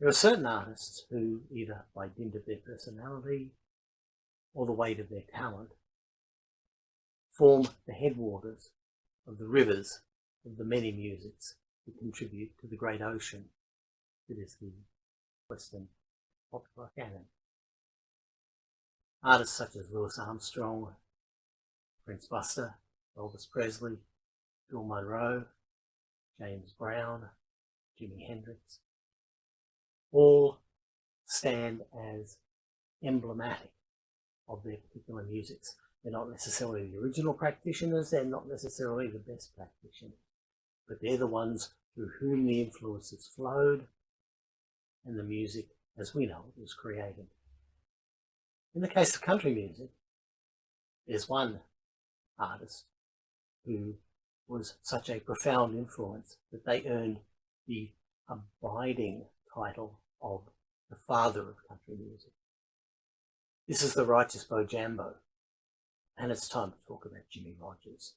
There are certain artists who, either by dint of their personality or the weight of their talent, form the headwaters of the rivers of the many musics that contribute to the great ocean that is the Western popular canon. Artists such as Louis Armstrong, Prince Buster, Elvis Presley, Bill Monroe, James Brown, Jimi Hendrix, all stand as emblematic of their particular musics. They're not necessarily the original practitioners, they're not necessarily the best practitioners, but they're the ones through whom the influences flowed and the music, as we know was created. In the case of country music, there's one artist who was such a profound influence that they earned the abiding title of the father of country music. This is the Righteous Bojambo, and it's time to talk about Jimmie Rodgers.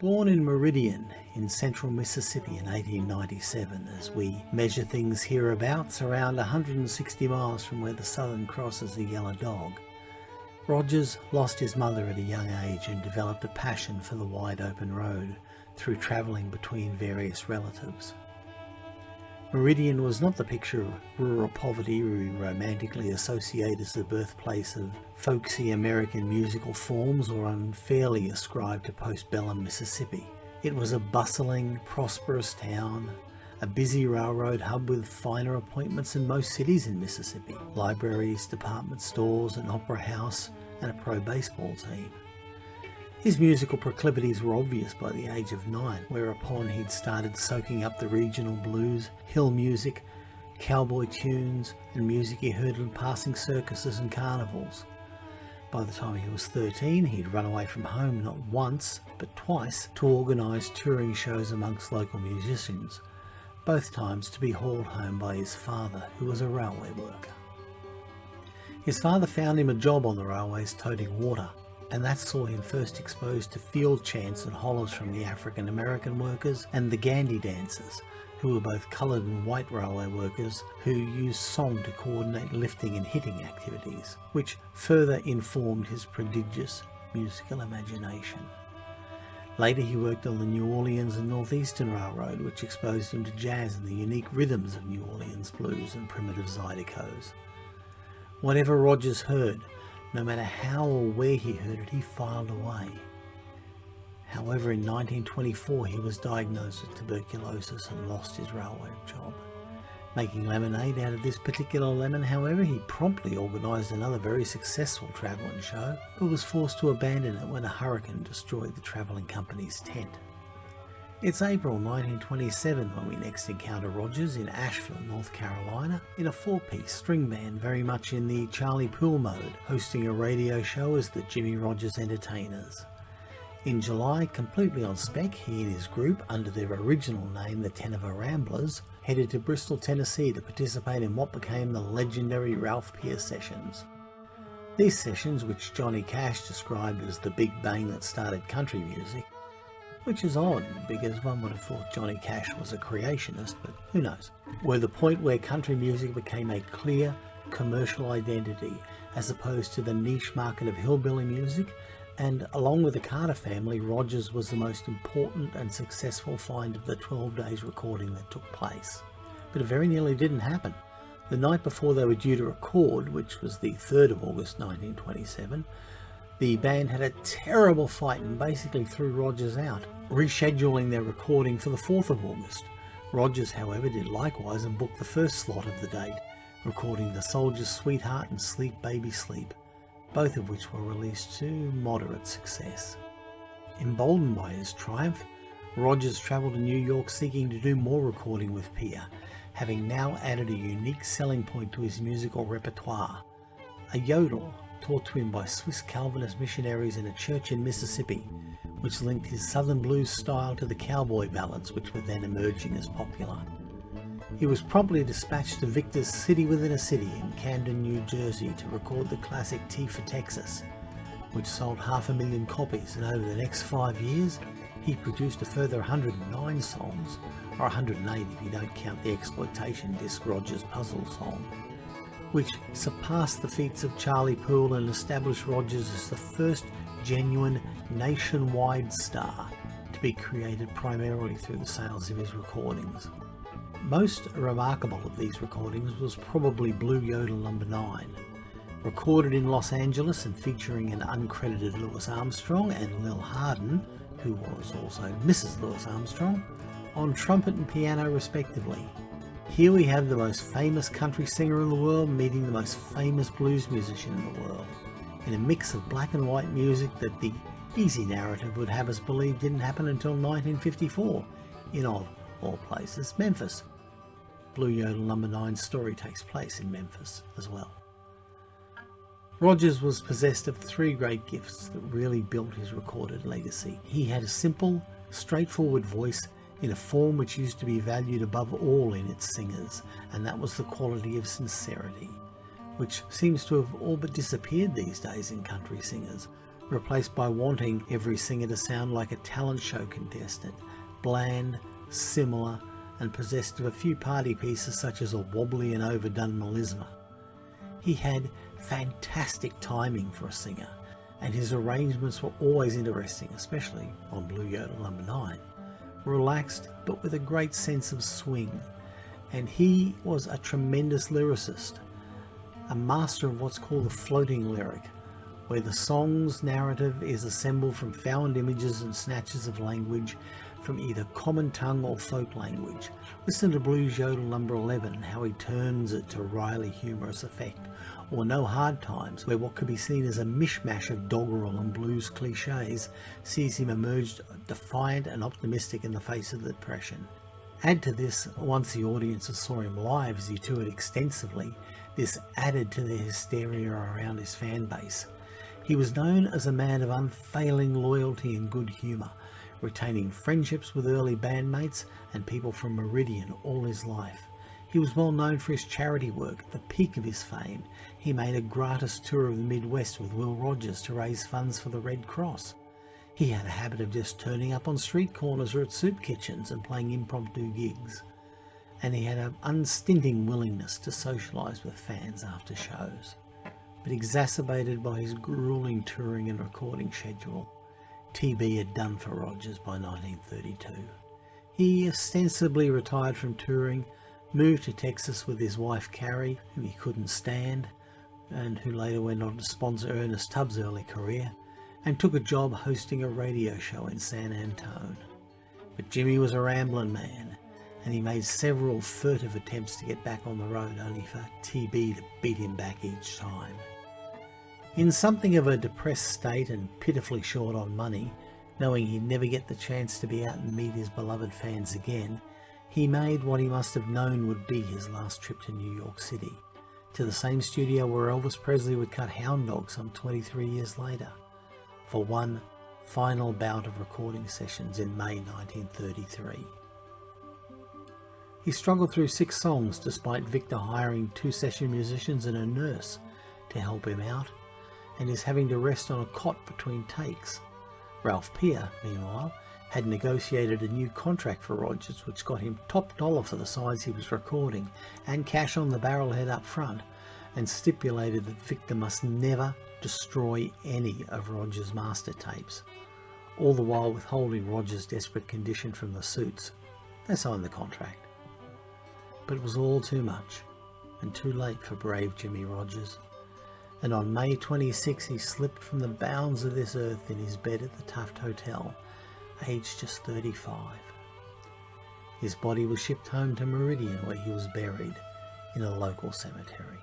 Born in Meridian in central Mississippi in 1897 as we measure things hereabouts around 160 miles from where the Southern crosses the Yellow Dog, Rodgers lost his mother at a young age and developed a passion for the wide open road through travelling between various relatives. Meridian was not the picture of rural poverty we romantically associate as the birthplace of folksy American musical forms or unfairly ascribed to postbellum Mississippi. It was a bustling, prosperous town, a busy railroad hub with finer appointments than most cities in Mississippi. Libraries, department stores, an opera house, and a pro baseball team. His musical proclivities were obvious by the age of nine, whereupon he'd started soaking up the regional blues, hill music, cowboy tunes, and music he heard in passing circuses and carnivals. By the time he was 13, he'd run away from home not once, but twice to organise touring shows amongst local musicians, both times to be hauled home by his father, who was a railway worker. His father found him a job on the railways toting water, and that saw him first exposed to field chants and hollers from the African American workers and the Gandy dancers, who were both coloured and white railway workers who used song to coordinate lifting and hitting activities, which further informed his prodigious musical imagination. Later he worked on the New Orleans and Northeastern Railroad, which exposed him to jazz and the unique rhythms of New Orleans blues and primitive zydecoes. Whatever Rodgers heard, no matter how or where he heard it, he filed away. However, in 1924 he was diagnosed with tuberculosis and lost his railway job. Making lemonade out of this particular lemon, however, he promptly organised another very successful travelling show, but was forced to abandon it when a hurricane destroyed the travelling company's tent. It's April 1927 when we next encounter Rodgers in Asheville, North Carolina, in a four-piece string band very much in the Charlie Poole mode, hosting a radio show as the Jimmie Rodgers Entertainers. In July, completely on spec, he and his group, under their original name the Tenneva Ramblers, headed to Bristol, Tennessee to participate in what became the legendary Ralph Peer Sessions. These sessions, which Johnny Cash described as the big bang that started country music, which is odd because one would have thought Johnny Cash was a creationist, but who knows, were the point where country music became a clear commercial identity as opposed to the niche market of hillbilly music and along with the Carter family, Rodgers was the most important and successful find of the 12 days recording that took place. But it very nearly didn't happen. The night before they were due to record, which was the 3rd of August 1927, the band had a terrible fight and basically threw Rodgers out, rescheduling their recording for the 4th of August. Rodgers, however, did likewise and booked the first slot of the date, recording The Soldier's Sweetheart and Sleep Baby Sleep, both of which were released to moderate success. Emboldened by his triumph, Rodgers travelled to New York seeking to do more recording with Peer, having now added a unique selling point to his musical repertoire, a yodel taught to him by Swiss Calvinist missionaries in a church in Mississippi, which linked his southern blues style to the cowboy ballads which were then emerging as popular. He was promptly dispatched to Victor's City Within a City in Camden, New Jersey to record the classic T for Texas, which sold half a million copies and over the next five years he produced a further 109 songs, or 108 if you don't count the exploitation disc Rodgers Puzzle song, which surpassed the feats of Charlie Poole and established Rodgers as the first genuine nationwide star to be created primarily through the sales of his recordings. Most remarkable of these recordings was probably Blue Yodel Number no. 9, recorded in Los Angeles and featuring an uncredited Louis Armstrong and Lil Hardin, who was also Mrs. Louis Armstrong, on trumpet and piano respectively. Here we have the most famous country singer in the world meeting the most famous blues musician in the world, in a mix of black and white music that the easy narrative would have us believe didn't happen until 1954 in of all places, Memphis. Blue Yodel number 9's story takes place in Memphis as well. Rodgers was possessed of three great gifts that really built his recorded legacy. He had a simple, straightforward voice in a form which used to be valued above all in its singers, and that was the quality of sincerity, which seems to have all but disappeared these days in country singers, replaced by wanting every singer to sound like a talent show contestant, bland, similar, and possessed of a few party pieces such as a wobbly and overdone melisma. He had fantastic timing for a singer, and his arrangements were always interesting, especially on Blue Yodel number 9. Relaxed, but with a great sense of swing. And he was a tremendous lyricist, a master of what's called the floating lyric, where the song's narrative is assembled from found images and snatches of language from either common tongue or folk language. Listen to Blues Yodel number 11, how he turns it to wryly humorous effect, or No Hard Times, where what could be seen as a mishmash of doggerel and blues cliches sees him emerge defiant and optimistic in the face of the depression. Add to this, once the audiences saw him live as he toured extensively, this added to the hysteria around his fan base. He was known as a man of unfailing loyalty and good humour, retaining friendships with early bandmates and people from Meridian all his life. He was well known for his charity work. At the peak of his fame, he made a gratis tour of the Midwest with Will Rogers to raise funds for the Red Cross. He had a habit of just turning up on street corners or at soup kitchens and playing impromptu gigs. And he had an unstinting willingness to socialise with fans after shows. But exacerbated by his grueling touring and recording schedule, TB had done for Rodgers by 1932. He ostensibly retired from touring, moved to Texas with his wife Carrie, whom he couldn't stand, and who later went on to sponsor Ernest Tubb's early career, and took a job hosting a radio show in San Antone. But Jimmie was a rambling man, and he made several furtive attempts to get back on the road only for TB to beat him back each time. In something of a depressed state and pitifully short on money, knowing he'd never get the chance to be out and meet his beloved fans again, he made what he must have known would be his last trip to New York City, to the same studio where Elvis Presley would cut Hound Dog some 23 years later, for one final bout of recording sessions in May 1933. He struggled through six songs despite Victor hiring two session musicians and a nurse to help him out and is having to rest on a cot between takes. Ralph Peer, meanwhile, had negotiated a new contract for Rodgers which got him top dollar for the sides he was recording and cash on the barrelhead up front and stipulated that Victor must never destroy any of Rodgers' master tapes, all the while withholding Rodgers' desperate condition from the suits. They signed the contract. But it was all too much and too late for brave Jimmie Rodgers and on May 26 he slipped from the bounds of this earth in his bed at the Taft Hotel, aged just 35. His body was shipped home to Meridian where he was buried in a local cemetery.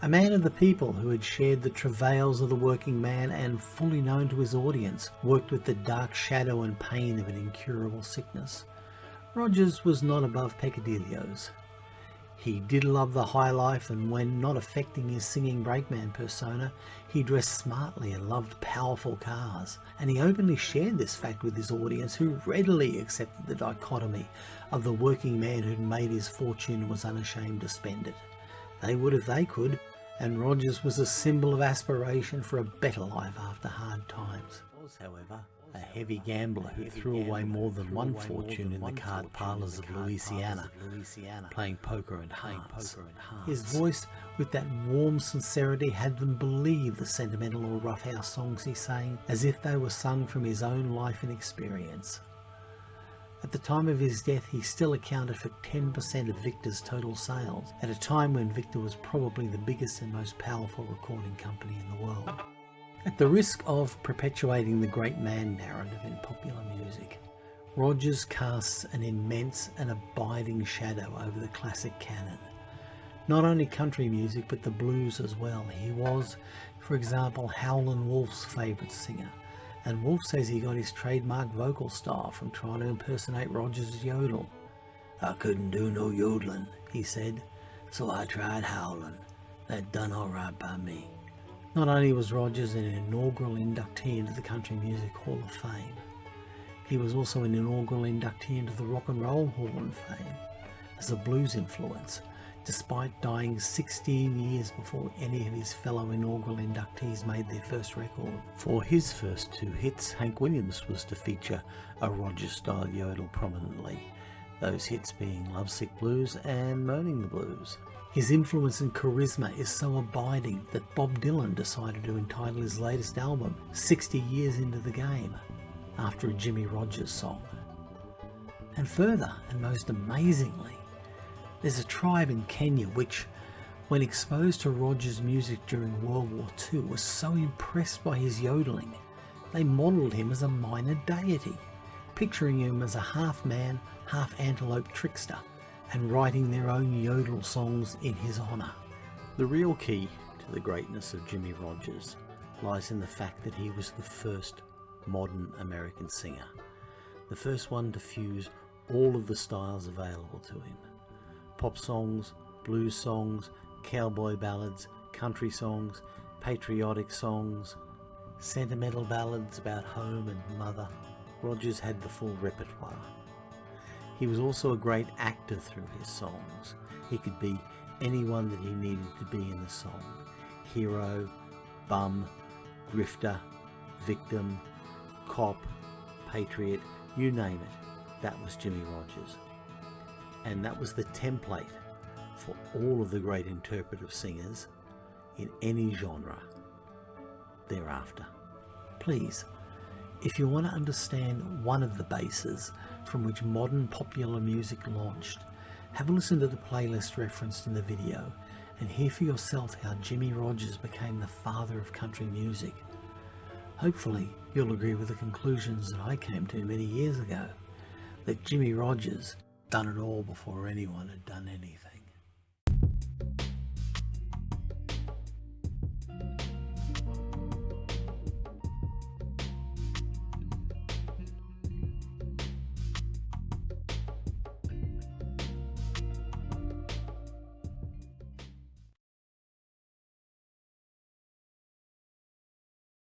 A man of the people who had shared the travails of the working man and fully known to his audience, worked with the dark shadow and pain of an incurable sickness. Rodgers was not above peccadilloes. He did love the high life and when not affecting his singing brakeman persona, he dressed smartly and loved powerful cars. And he openly shared this fact with his audience who readily accepted the dichotomy of the working man who'd made his fortune and was unashamed to spend it. They would if they could, and Rodgers was a symbol of aspiration for a better life after hard times. Was, however, a heavy gambler who threw away more than one fortune in the card parlours of Louisiana, playing poker and hearts. His voice, with that warm sincerity, had them believe the sentimental or roughhouse songs he sang as if they were sung from his own life and experience. At the time of his death, he still accounted for 10% of Victor's total sales, at a time when Victor was probably the biggest and most powerful recording company in the world. At the risk of perpetuating the great man narrative in popular music, Rodgers casts an immense and abiding shadow over the classic canon. Not only country music, but the blues as well. He was, for example, Howlin' Wolf's favourite singer, and Wolf says he got his trademark vocal style from trying to impersonate Rodgers' yodel. I couldn't do no yodeling, he said, so I tried howling. That done alright by me. Not only was Rodgers an inaugural inductee into the Country Music Hall of Fame, he was also an inaugural inductee into the Rock and Roll Hall of Fame as a blues influence, despite dying 16 years before any of his fellow inaugural inductees made their first record. For his first two hits, Hank Williams was to feature a Rodgers-style yodel prominently, those hits being Lovesick Blues and Moaning the Blues. His influence and charisma is so abiding that Bob Dylan decided to entitle his latest album 60 Years Into the Game after a Jimmie Rodgers song. And further, and most amazingly, there's a tribe in Kenya which, when exposed to Rodgers' music during World War II, was so impressed by his yodeling, they modelled him as a minor deity, picturing him as a half man, half antelope trickster and writing their own yodel songs in his honour. The real key to the greatness of Jimmie Rodgers lies in the fact that he was the first modern American singer, the first one to fuse all of the styles available to him. Pop songs, blues songs, cowboy ballads, country songs, patriotic songs, sentimental ballads about home and mother. Rodgers had the full repertoire. He was also a great actor through his songs. He could be anyone that he needed to be in the song. Hero, bum, grifter, victim, cop, patriot, you name it. That was Jimmie Rodgers. And that was the template for all of the great interpretive singers in any genre thereafter. Please if you want to understand one of the bases from which modern popular music launched, have a listen to the playlist referenced in the video and hear for yourself how Jimmie Rodgers became the father of country music. Hopefully you'll agree with the conclusions that I came to many years ago, that Jimmie Rodgers done it all before anyone had done anything.